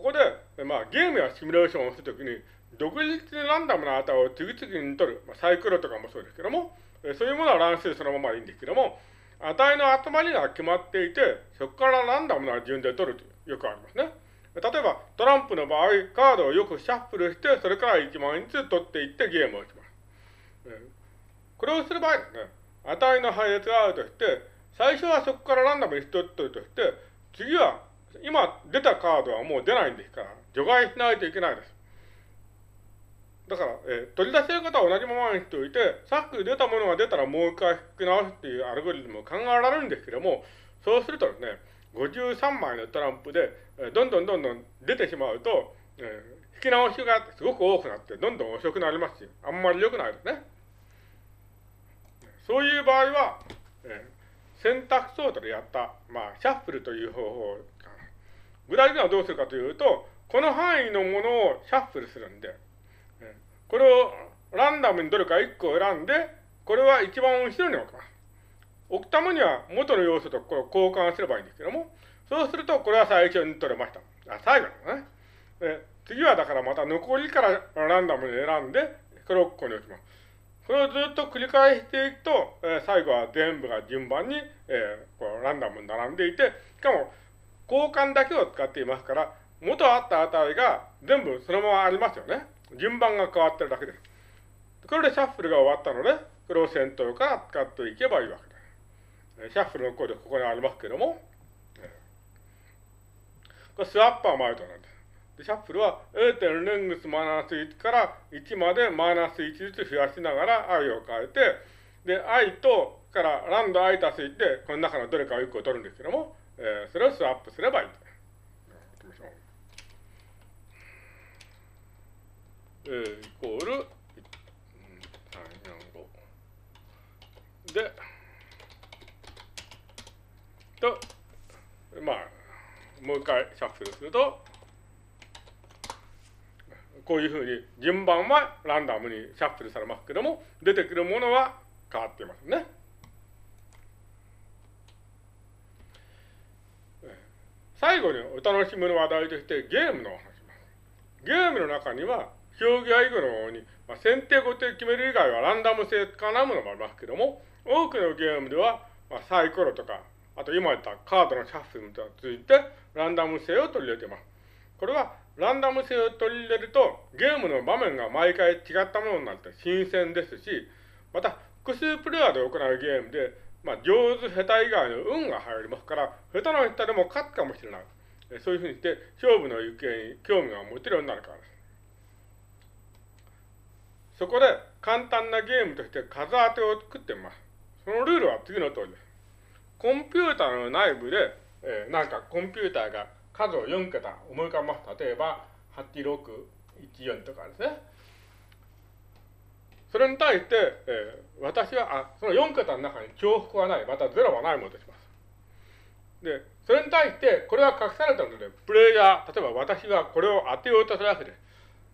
ここで、まあ、ゲームやシミュレーションをするときに、独立でランダムな値を次々に取る、まあ、サイクルとかもそうですけども、そういうものは乱数そのままでいいんですけども、値の集まりが決まっていて、そこからランダムな順で取ると、よくありますね。例えば、トランプの場合、カードをよくシャッフルして、それから1枚ずつ取っていってゲームをします。これをする場合ですね、値の配列があるとして、最初はそこからランダムに取ってるとして、次は今出たカードはもう出ないんですから、除外しないといけないです。だから、えー、取り出せる方は同じままにしておいて、さっき出たものが出たらもう一回引き直すっていうアルゴリズムも考えられるんですけども、そうするとですね、53枚のトランプで、えー、どんどんどんどん出てしまうと、えー、引き直しがすごく多くなって、どんどん遅くなりますし、あんまり良くないですね。そういう場合は、えー、選択ソートでやった、まあ、シャッフルという方法具体的にはどうするかというと、この範囲のものをシャッフルするんで、これをランダムにどれか1個選んで、これは一番後ろに置きます。置くためには元の要素とこれを交換すればいいんですけども、そうするとこれは最初に取れました。あ、最後だね。で次はだからまた残りからランダムに選んで、これをここに置きます。これをずっと繰り返していくと、え、最後は全部が順番に、え、こうランダムに並んでいて、しかも交換だけを使っていますから、元あった値が全部そのままありますよね。順番が変わってるだけです。これでシャッフルが終わったので、これを先頭から使っていけばいいわけです。シャッフルのコードここにありますけども、これスワッパーマイトなんです。でシャッフルは A 点レングスマイナス1から1までマイナス1ずつ増やしながら i を変えて、で、i とからランド i 足す1で、この中のどれかを1個取るんですけども、えー、それをスワップすればいい。えー、イコール、3、4、5。で、と、まあ、もう一回シャッフルすると、こういうふうに順番はランダムにシャッフルされますけども、出てくるものは変わっていますね。最後にお楽しみの話題としてゲームの話します。ゲームの中には競技や囲碁のように、まあ、先手後手決める以外はランダム性絡むのもありますけども、多くのゲームでは、まあ、サイコロとか、あと今言ったカードのシャッフルとついて、ランダム性を取り入れています。これは、ランダム性を取り入れると、ゲームの場面が毎回違ったものになって新鮮ですし、また、複数プレイヤーで行うゲームで、まあ、上手、下手以外の運が入りますから、下手な人でも勝つかもしれない。そういうふうにして、勝負の行方に興味が持てるようになるからです。そこで簡単なゲームとして数当てを作ってみます。そのルールは次の通りです。コンピューターの内部で、えー、なんかコンピューターが数を4桁思い浮かべます。例えば、8614とかですね。それに対して、えー、私は、あ、その4桁の中に重複はない、また0はないものとします。で、それに対して、これは隠されたので、プレイヤー、例えば私がこれを当てようとするわけです。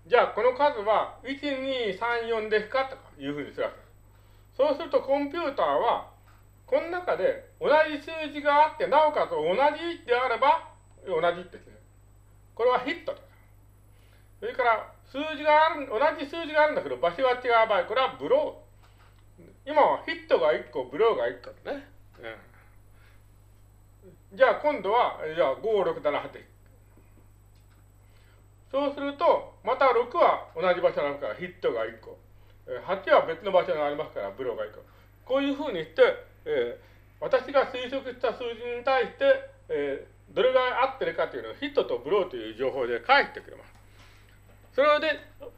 じゃあこの数は1、2、3、4ですか？というふうにするわけです。そうするとコンピューターは、この中で同じ数字があって、なおかつ同じであれば、同じってですね。これはヒットで。それから数字がある、同じ数字があるんだけど場所が違う場合、これはブロー。今はヒットが1個、ブローが1個ね。うん、じゃあ今度は、じゃあ5、6、7、8。そうすると、また6は同じ場所にあるからヒットが1個。8は別の場所にありますからブローが1個。こういうふうにして、えー、私が推測した数字に対して、えー、どれぐらい合ってるかというのをヒットとブローという情報で返してくれます。それで、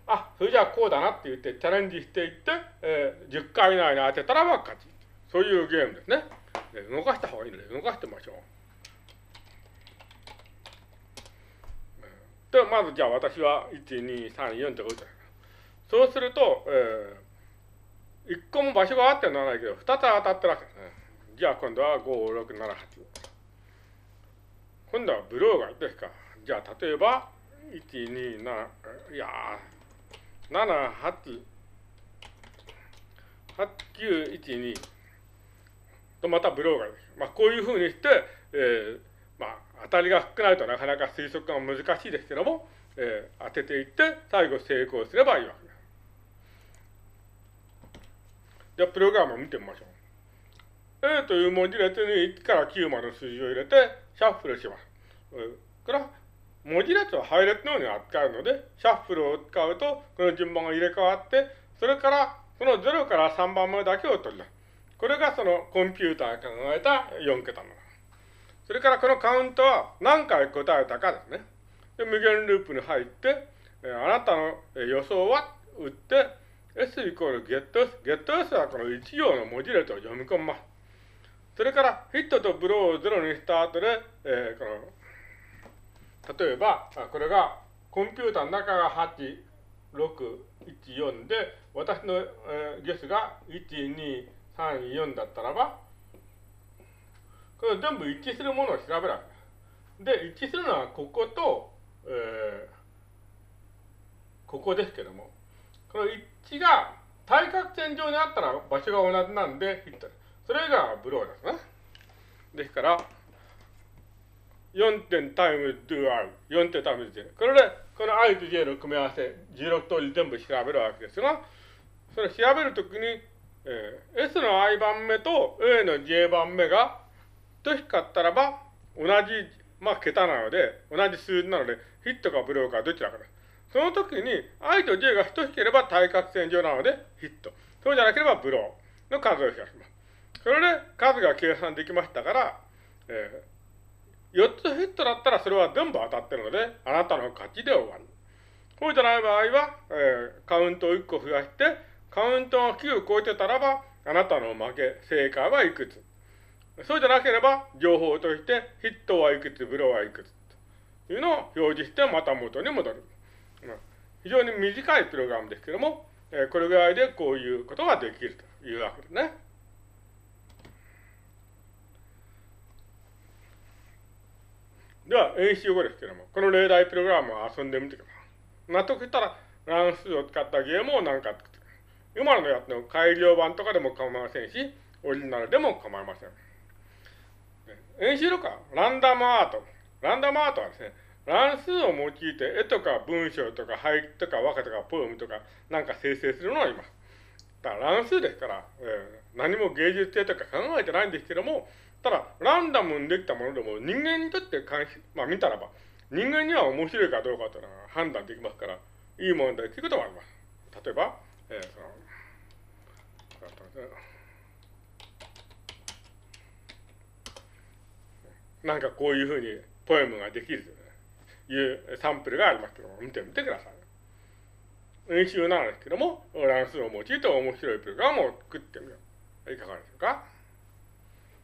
あ、それじゃあこうだなって言ってチャレンジしていって、えー、10回以内に当てたらば勝ち。そういうゲームですね。動かした方がいいので、動かしてみましょう。で、まずじゃあ私は1、2、3、4ってことです。そうすると、えー、1個も場所があってならないけど、2つ当たってるわけですね。じゃあ今度は5、6、7、8。今度はブローがですか。じゃあ例えば、1、2、7、いやー、7、8、8、9、1、2とまたブローがです。まあこういうふうにして、えー、まあ、当たりが少ないとなかなか推測が難しいですけども、えー、当てていって、最後成功すればいいわけです。じゃあ、プログラムを見てみましょう。A という文字列に1から9までの数字を入れて、シャッフルします。これは、文字列は配列のように扱うので、シャッフルを使うと、この順番が入れ替わって、それから、その0から3番目だけを取り出す。これがそのコンピューターが考えた4桁の。それからこのカウントは何回答えたかですね。で無限ループに入って、えあなたの予想は打って、s イコール getS。getS はこの1行の文字列を読み込みます。それからヒットとブローを0にした後で、えー、この、例えば、これがコンピューターの中が8、6、1、4で、私の、えー、ゲスが1、2、3、4だったらば、これ全部一致するものを調べるわけで。一致するのはここと、えー、ここですけども、この一致が対角線上にあったら場所が同じなんでヒット。それがブローですね。ですから、4点タイム do i、4点タイム j。これで、この i と j の組み合わせ、16通り全部調べるわけですが、それ調べるときに、えー、S の i 番目と A の j 番目が等しかったらば、同じ、まあ、桁なので、同じ数字なので、ヒットかブローかどちらかです。その時に、i と j が等しければ対角線上なので、ヒット。そうじゃなければブローの数を増やします。それで数が計算できましたから、えー、4つヒットだったらそれは全部当たってるので、あなたの勝ちで終わる。そうじゃない場合は、えー、カウントを1個増やして、カウントが9を超えてたらば、あなたの負け、正解はいくつそうじゃなければ、情報として、ヒットはいくつ、ブローはいくつ、というのを表示して、また元に戻る。非常に短いプログラムですけども、えこれぐらいでこういうことができるというわけですね。では、演習後ですけども、この例題プログラムを遊んでみてください。納得したら、乱数を使ったゲームを何か作ってください。今のやつの改良版とかでも構いませんし、オリジナルでも構いません。演習とか、ランダムアート。ランダムアートはですね、乱数を用いて絵とか文章とか俳句とか和歌とかポエムとかなんか生成するのはいます。だから乱数ですから、えー、何も芸術性とか考えてないんですけども、ただ、ランダムにできたものでも人間にとって関し、まあ見たらば、人間には面白いかどうかというのは判断できますから、いいものだということもあります。例えば、えー、その、なんかこういうふうにポエムができるというサンプルがありますけども、見てみてください。演習なんですけども、乱数を用いて面白いプログラムを作ってみよう。いかがでしょうか？